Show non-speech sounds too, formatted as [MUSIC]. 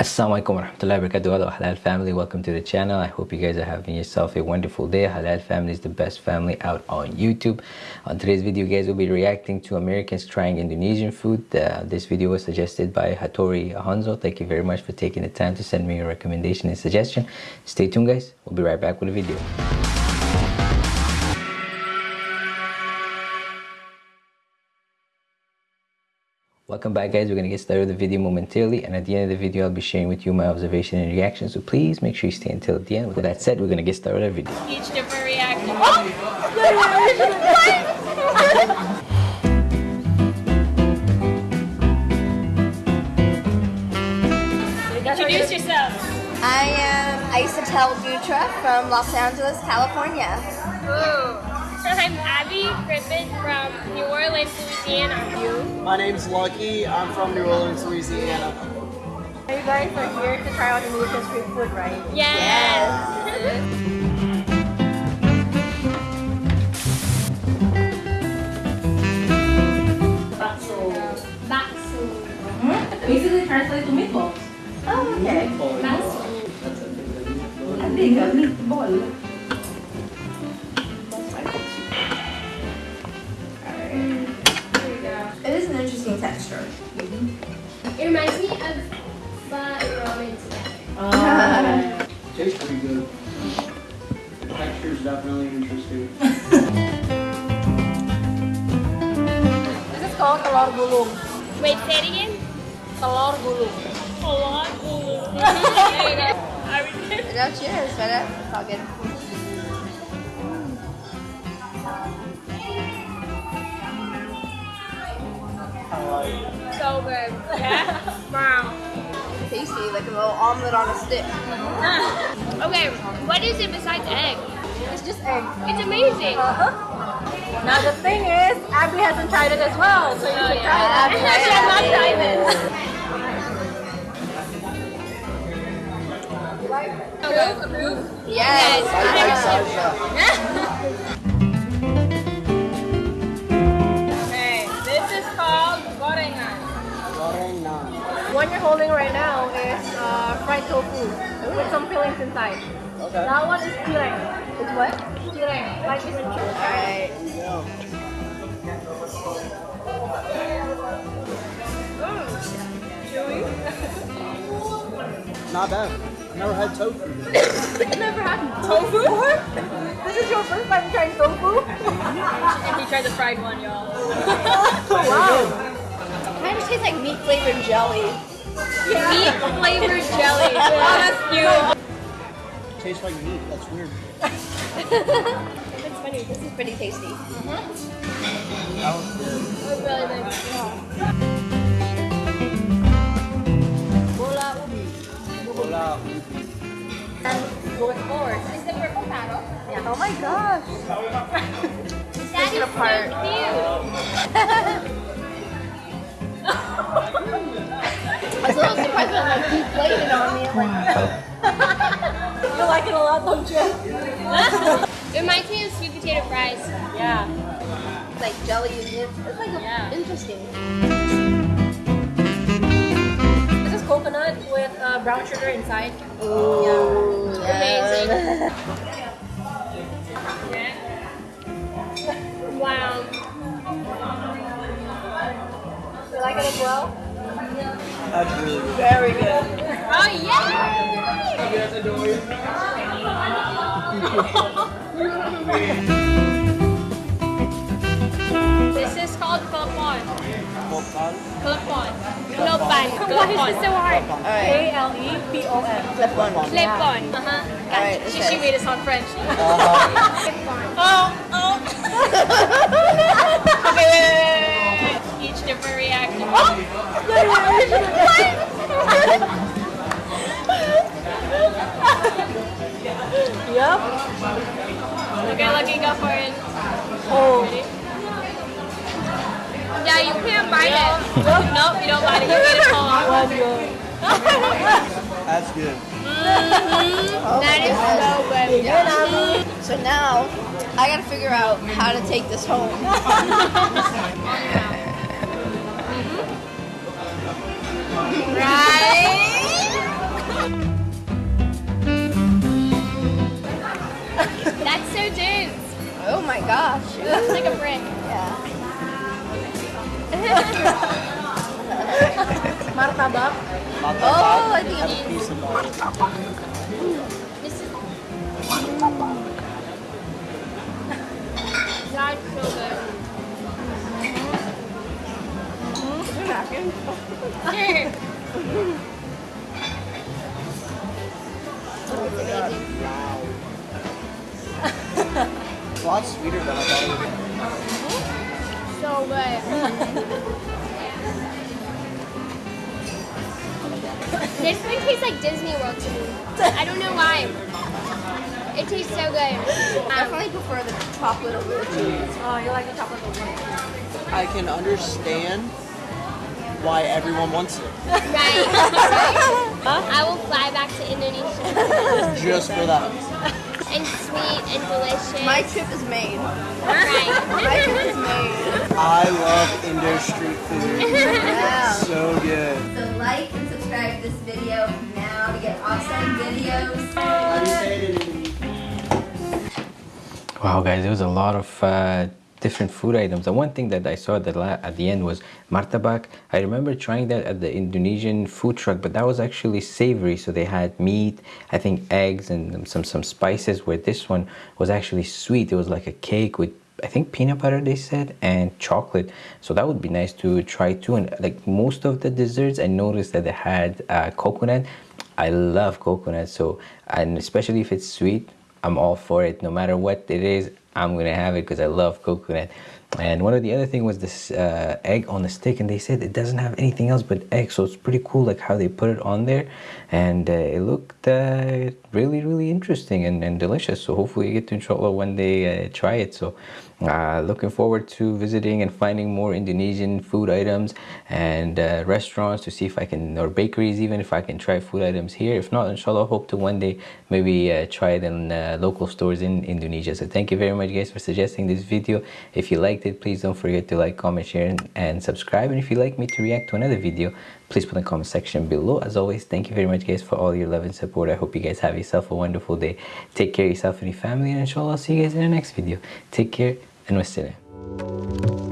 Assalamualaikum warahmatullahi wabarakatuh Halal family, welcome to the channel. I hope you guys are having yourself a wonderful day. Halal family is the best family out on YouTube. On today's video guys, we'll be reacting to Americans trying Indonesian food. Uh, this video was suggested by Hattori Hanzo. Thank you very much for taking the time to send me your recommendation and suggestion. Stay tuned guys, we'll be right back with a video. Welcome back guys, we're going to get started with the video momentarily and at the end of the video I'll be sharing with you my observation and reaction so please make sure you stay until the end. With that said, we're going to get started with the video. Each different reaction. Oh! [LAUGHS] Introduce yourself. I am Isatel Dutra from Los Angeles, California. Ooh. I'm Abby Griffin from New Orleans, Louisiana. You? My name's Lucky. I'm from New Orleans, Louisiana. You guys are here to try out Indonesian street food, right? Yes. yes. Basically translates to meatballs. Oh, okay. Bakso. Hindi ka, meatball. It reminds me of pho and ramen together. Uh, Tastes pretty good. The texture is definitely interesting. this is called telur gulung. Wait, say it again? Telur gulung. Telur gulung. [LAUGHS] there you go. Now cheers, better. It's all good. So good. Yeah? wow. Tasty, like a little omelet on a stick. [LAUGHS] okay, what is it besides egg? It's just egg. It's amazing. Uh -huh. Now the thing is, Abby hasn't tried it as well, so you oh, should yeah. try it. Abby. [LAUGHS] She has not tried it. Yes. yes. [LAUGHS] holding right now is uh, fried tofu with some fillings inside. Okay. That one is cireng. It's what? Cireng. Like fish and chips. Alright. Mm. Chewy. Not bad. Never had tofu. never had tofu before? [LAUGHS] This is your first time trying tofu? and he tried the fried one, y'all. [LAUGHS] wow. It kind of tastes like meat flavored jelly. Yeah. Meat flavored jelly. Oh, that's cute. Tastes like meat. That's weird. it's funny. This is pretty tasty. Mm -hmm. That was good. That was really nice. Yeah. Bola ubi. Bola ubi. And going forward. Is the purple paddle? Yeah. Oh my gosh. That is apart. so cute. [LAUGHS] little surprised like you played it on me. Like, you like it a lot, don't you? it reminds me of sweet potato fries. Yeah. It's like jelly and it's, it's like yeah. interesting. This is coconut with uh, brown sugar inside. Ooh, yeah. Amazing. [LAUGHS] wow. You like it as well? That's. Very good. Oh, yeah! this is called Klepon. Klepon? Klepon. Klepon. Why is this so hard? K-L-E-P-O-N. Klepon. Klepon. Uh-huh. Alright, she, she made us on French. Uh-huh. [LAUGHS] oh, oh. [LAUGHS] different reaction. Oh! [LAUGHS] yep. Okay, Lucky, go for it. Oh. Ready? Yeah, you can't bite it. [LAUGHS] nope, you don't bite it. You get it whole. One good. That's good. Mm -hmm. That is so good. Yeah. So now, I gotta figure out how to take this home. [LAUGHS] [LAUGHS] It's like a brick. Yeah. [LAUGHS] Martabak. Martabak. Oh, I think piece of art. This is. That's [LAUGHS] so good. Hmm? Hmm? Is there a napkin? it's lot sweeter than I thought it would be. So good. this one tastes like Disney World to me. I don't know why. It tastes so good. Um, definitely prefer the chocolate over the cheese. Oh, you like the chocolate over one? I can understand why everyone wants it. right. [LAUGHS] right. I will fly back to Indonesia. Just for that. And sweet and delicious. My trip is made. right. [LAUGHS] My trip is made. I love Indo street food. [LAUGHS] Yeah. So good. So like and subscribe to this video now to get awesome videos. How do you say it in Indonesian? Wow, guys, it was a lot of uh, different food items. And one thing that I saw that la- at the end was martabak. I remember trying that at the Indonesian food truck, but that was actually savory. So they had meat, I think eggs, and some some spices. Where this one was actually sweet. It was like a cake with I think peanut butter they said and chocolate so that would be nice to try too and like most of the desserts I noticed that they had uh, coconut I love coconut so and especially if it's sweet I'm all for it. No matter what it is I'm gonna have it because I love coconut. And one of the other thing was this uh, egg on the stick and they said it doesn't have anything else but egg so it's pretty cool like how they put it on there. And uh, it looked uh, really really interesting and, and delicious. So hopefully you get to inshallah one day uh, try it. So uh, looking forward to visiting and finding more Indonesian food items and uh, restaurants to see if I can or bakeries even if I can try food items here. If not inshallah hope to one day maybe uh, try it in uh, local stores in Indonesia. So thank you very much guys for suggesting this video. If you liked it please don't forget to like comment share and, and subscribe. And if you'd like me to react to another video please put in the comment section below. As always thank you very much guys for all your love and support. I hope you guys have yourself a wonderful day. Take care of yourself and your family and inshallah I'll see you guys in the next video. Take care and wassalam